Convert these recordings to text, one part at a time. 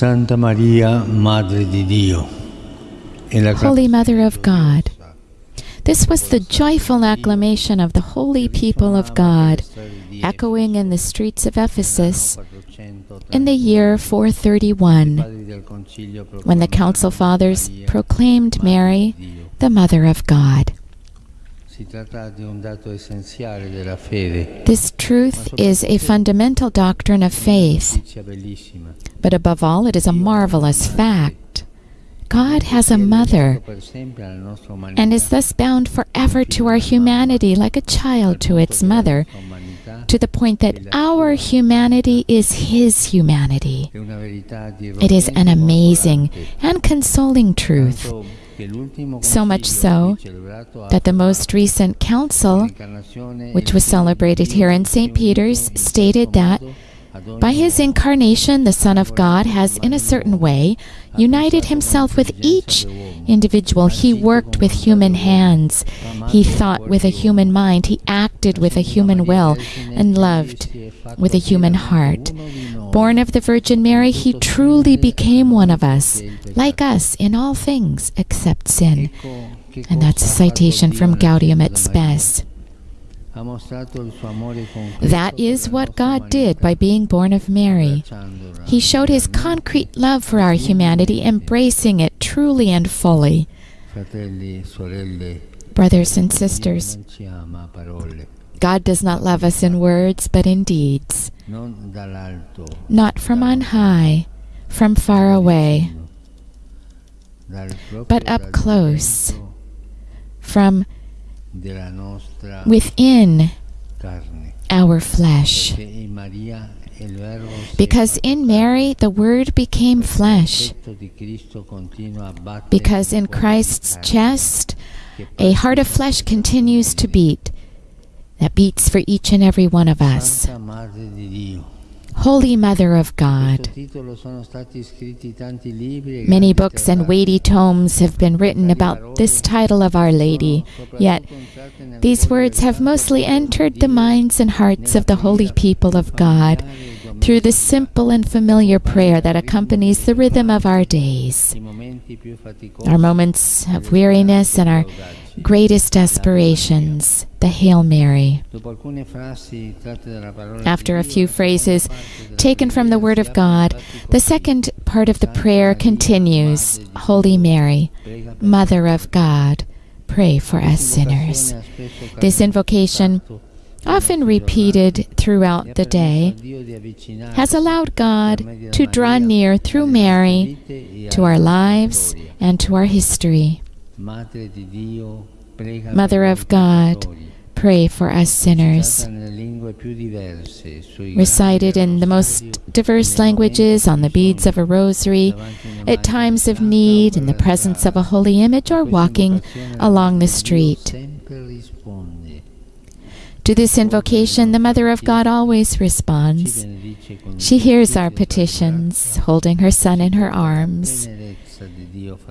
Santa Maria, Madre di Dio. Holy Mother of God. This was the joyful acclamation of the holy people of God, echoing in the streets of Ephesus in the year 431, when the Council Fathers proclaimed Mary the Mother of God. This truth is a fundamental doctrine of faith, but above all, it is a marvelous fact. God has a mother Per sempre alla nostra umanità. and is thus bound forever to our humanity like a child to its mother, to the point that our humanity is His humanity. è una verità di It is an amazing and consoling truth Tanto che l'ultimo so much so that the most recent council, which was celebrated here in St. Peter's, stated that by his incarnation, the Son of God has, in a certain way, united himself with each individual. He worked with human hands, he thought with a human mind, he acted with a human will, and loved with a human heart. Born of the Virgin Mary, he truly became one of us, like us in all things except sin. And that's a citation from Gaudium et Spes. That is what God did by being born of Mary. He showed his concrete love for our humanity, embracing it truly and fully. Brothers and sisters, non ci ama a parole, God does not love us in words, but in deeds. Not from on high, from far away, but up close. from within our flesh. Perché in Maria il Verbo si è Because in. Mary the Word became flesh. L'effetto di Cristo continua a battere Because in Christ's chest a heart of flesh continues to beat, that beats for each and every one of us. Holy Mother of God. Questo titolo sono stati scritti tanti libri Many books and weighty tomes have been written about this title of Our Lady, yet these words have mostly entered the minds and hearts of the holy people of God through the simple and familiar prayer that accompanies the rhythm of our days. Our moments of weariness and our greatest aspirations, the Hail Mary. After a few phrases taken from the Word of God, the second part of the prayer continues Holy Mary, Mother of God, pray for us sinners. This invocation, often repeated throughout the day, has allowed God to draw near through Mary to our lives and to our history. Mother of God, pray for us sinners. Recited in the most diverse languages on the beads of a rosary, at times of need, in the presence of a holy image, or walking along the street. To this invocation, the Mother of God always responds. She hears our petitions, holding her Son in her arms.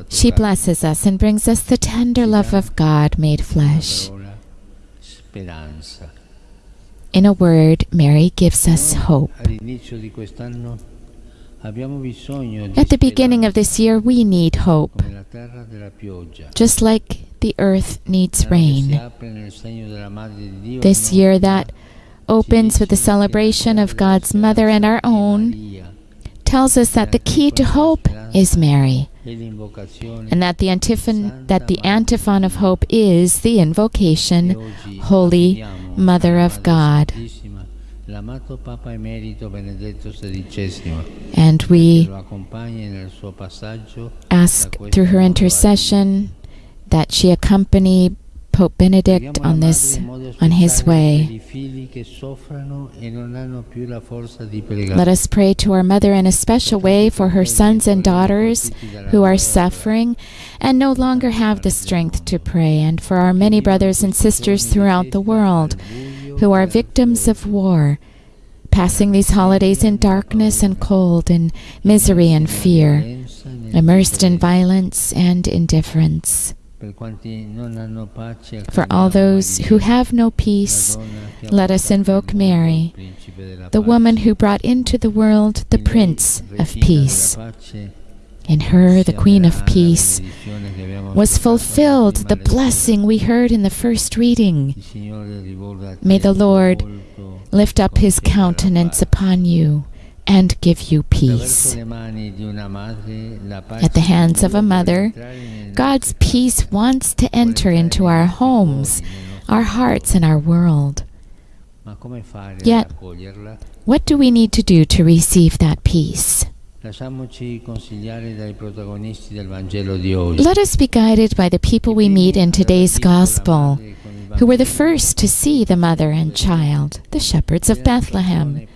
She blesses us and brings us the tender love of God made flesh. In a word, Mary gives us hope. At the beginning of this year, we need hope, just like the earth needs rain. This year that opens with the celebration of God's Mother and our own tells us that the key to hope is Mary, and that the antiphon, that the antiphon of hope is the invocation, Holy Mother of God. And we ask through her intercession that she accompany Pope Benedict on this on his way. Let us pray to our mother in a special way for her sons and daughters who are suffering and no longer have the strength to pray, and for our many brothers and sisters throughout the world who are victims of war, passing these holidays in darkness and cold, in misery and fear, immersed in violence and indifference. Per quanti non hanno pace, For all those who have no peace, let us invoke Mary, the woman who brought into the world the Prince of Peace. In her, the Queen of Peace, was fulfilled the blessing we heard in the first reading. May the Lord lift up his countenance upon you and give you peace. At the hands of a mother, God's peace wants to enter into our homes, our hearts, and our world. Yet, what do we need to do to receive that peace? Let us be guided by the people we meet in today's Gospel, who were the first to see the mother and child, the shepherds of Bethlehem.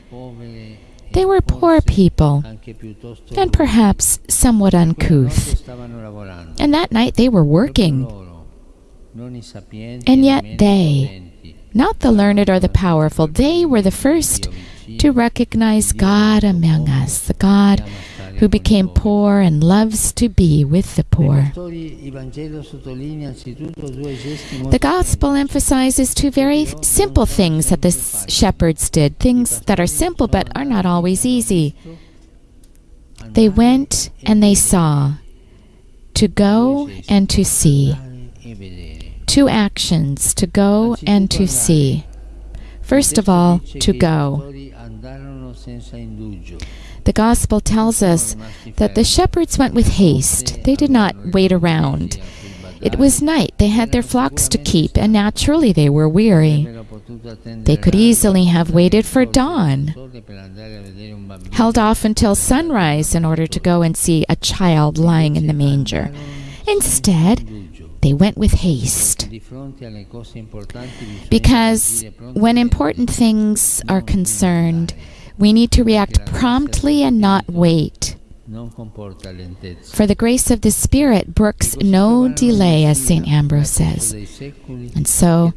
They were poor people, and perhaps somewhat uncouth. And that night they were working. And yet they, not the learned or the powerful, they were the first to recognize God among us, the God who became poor and loves to be with the poor. The Gospel emphasizes two very simple things that the shepherds did, things that are simple but are not always easy. They went and they saw, to go and to see. Two actions, to go and to see. First of all, to go. The Gospel tells us that the shepherds went with haste. They did not wait around. It was night. They had their flocks to keep, and naturally they were weary. They could easily have waited for dawn, held off until sunrise in order to go and see a child lying in the manger. Instead, they went with haste. Because when important things are concerned, we need to react promptly and not wait. For the grace of the Spirit brooks no delay, as St. Ambrose says. And so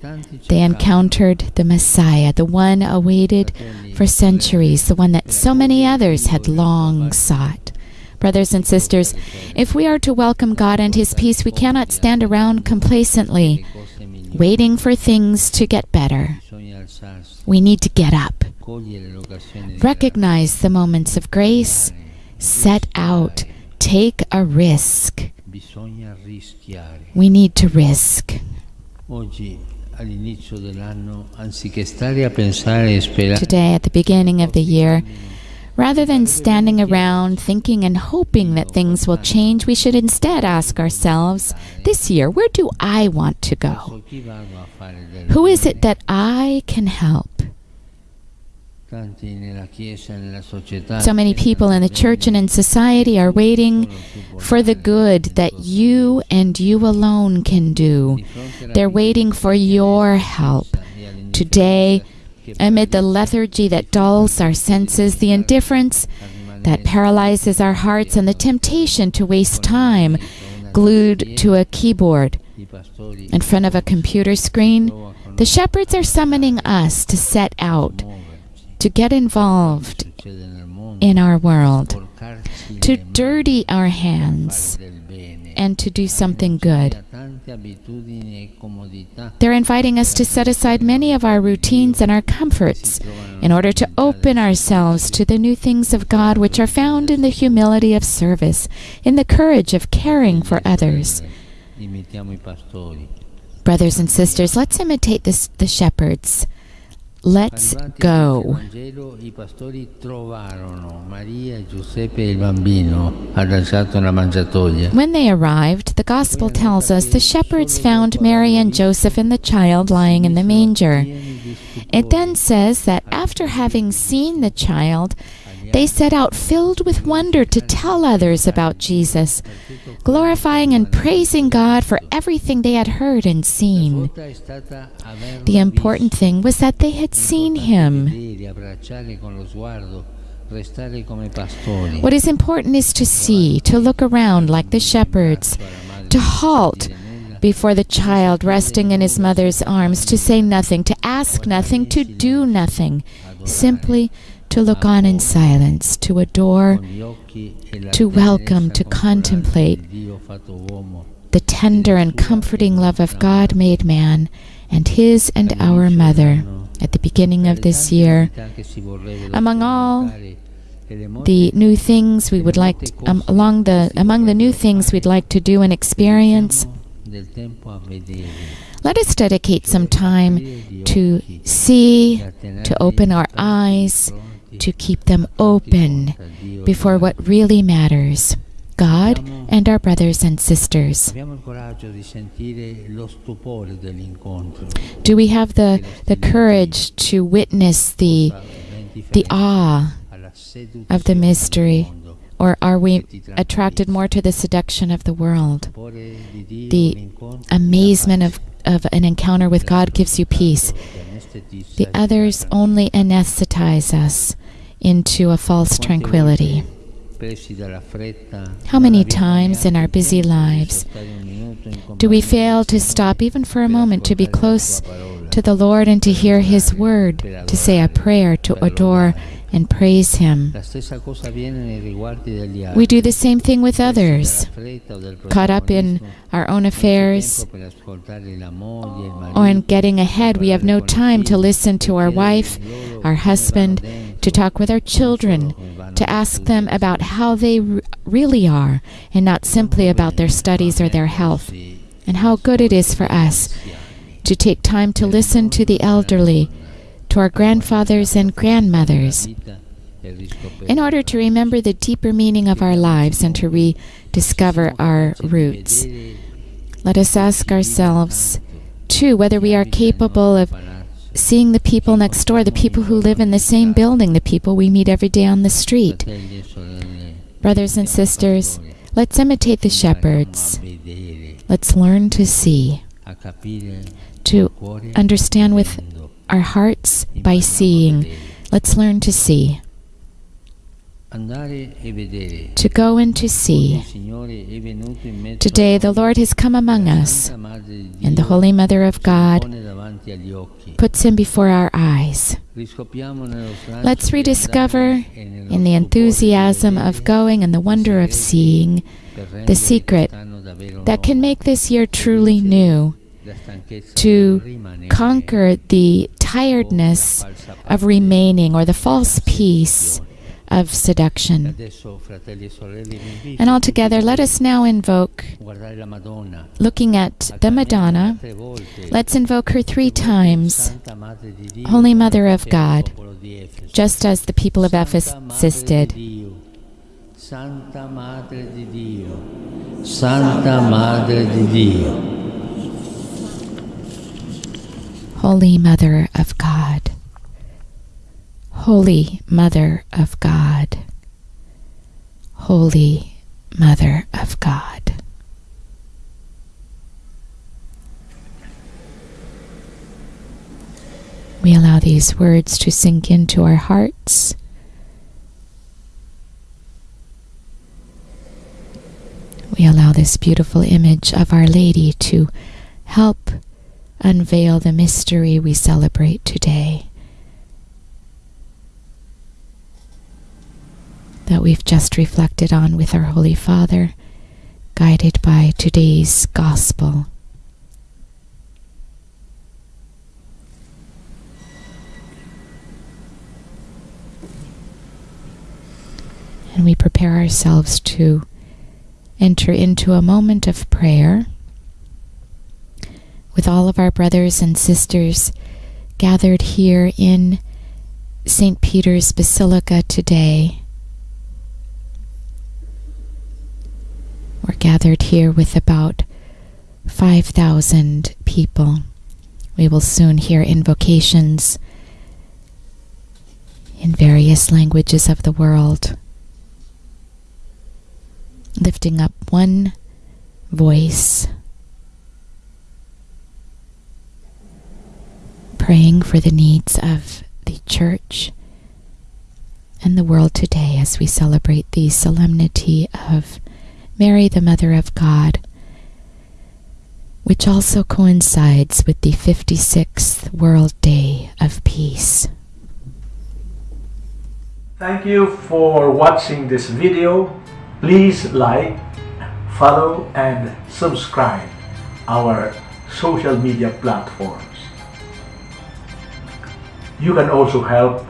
they encountered the Messiah, the one awaited for centuries, the one that so many others had long sought. Brothers and sisters, if we are to welcome God and His peace, we cannot stand around complacently, waiting for things to get better. We need to get up, recognize the moments of grace, set out, take a risk. We need to risk. Today, at the beginning of the year, rather than standing around thinking and hoping that things will change, we should instead ask ourselves this year, where do I want to go? Who is it that I can help? So many people in the church and in society are waiting for the good that you and you alone can do. They're waiting for your help. Today, amid the lethargy that dulls our senses, the indifference that paralyzes our hearts, and the temptation to waste time glued to a keyboard in front of a computer screen, the shepherds are summoning us to set out to get involved in our world, to dirty our hands, and to do something good. They're inviting us to set aside many of our routines and our comforts in order to open ourselves to the new things of God which are found in the humility of service, in the courage of caring for others. Brothers and sisters, let's imitate this, the shepherds. Let's go. When they arrived, the Gospel tells us the shepherds found Mary and Joseph and the child lying in the manger. It then says that after having seen the child, they set out filled with wonder to tell others about Jesus, glorifying and praising God for everything they had heard and seen. The important thing was that they had seen him. What is important is to see, to look around like the shepherds, to halt before the child resting in his mother's arms, to say nothing, to ask nothing, to do nothing, simply to look on in silence, to adore, to welcome, to contemplate the tender and comforting love of God made man and his and our mother at the beginning of this year. Among all the new things we would like to, um, along the among the new things we'd like to do and experience, let us dedicate some time to see, to open our eyes, to keep them open before what really matters God and our brothers and sisters. Do we have the, the courage to witness the, the awe of the mystery? Or are we attracted more to the seduction of the world? The amazement of, of an encounter with God gives you peace. The others only anesthetize us into a false tranquility. How many times in our busy lives do we fail to stop even for a moment to be close to the Lord and to hear His word, to say a prayer, to adore and praise Him? We do the same thing with others, caught up in our own affairs or in getting ahead. We have no time to listen to our wife, our husband, to talk with our children, to ask them about how they r- really are, and not simply about their studies or their health, and how good it is for us to take time to listen to the elderly, to our grandfathers and grandmothers, in order to remember the deeper meaning of our lives and to rediscover our roots. Let us ask ourselves, too, whether we are capable of seeing the people next door, the people who live in the same building, the people we meet every day on the street. Brothers and sisters, let's imitate the shepherds. Let's learn to see, to understand with our hearts by seeing. Let's learn to see, to go and to see. Today, the Lord has come among us, and the Holy Mother of God puts him before our eyes. Let's rediscover, in the enthusiasm of going and the wonder of seeing, the secret that can make this year truly new, to conquer the tiredness of remaining or the false peace of seduction. And altogether, let us now invoke, looking at the Madonna, let's invoke her three times, Holy Mother of God, just as the people of Ephesus did. Santa Madre di Dio, Santa Madre di Dio. Holy Mother of God. Holy Mother of God. Holy Mother of God. We allow these words to sink into our hearts. We allow this beautiful image of Our Lady to help unveil the mystery we celebrate today. That we've just reflected on with our Holy Father, guided by today's Gospel. And we prepare ourselves to enter into a moment of prayer with all of our brothers and sisters gathered here in St. Peter's Basilica today. We're gathered here with about 5,000 people. We will soon hear invocations in various languages of the world, lifting up one voice praying for the needs of the church and the world today as we celebrate the solemnity of Mary, the Mother of God, which also coincides with the 56th World Day of Peace. Thank you for watching this video. Please like, follow and subscribe our social media platforms. You can also help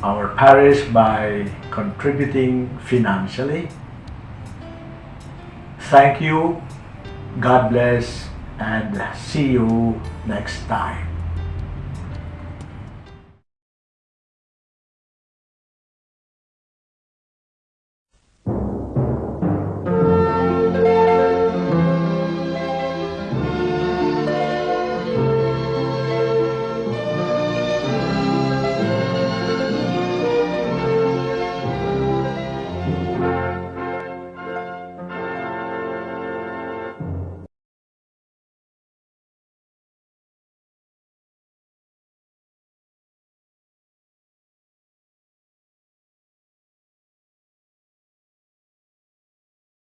our parish by contributing financially. Thank you, God bless, and see you next time.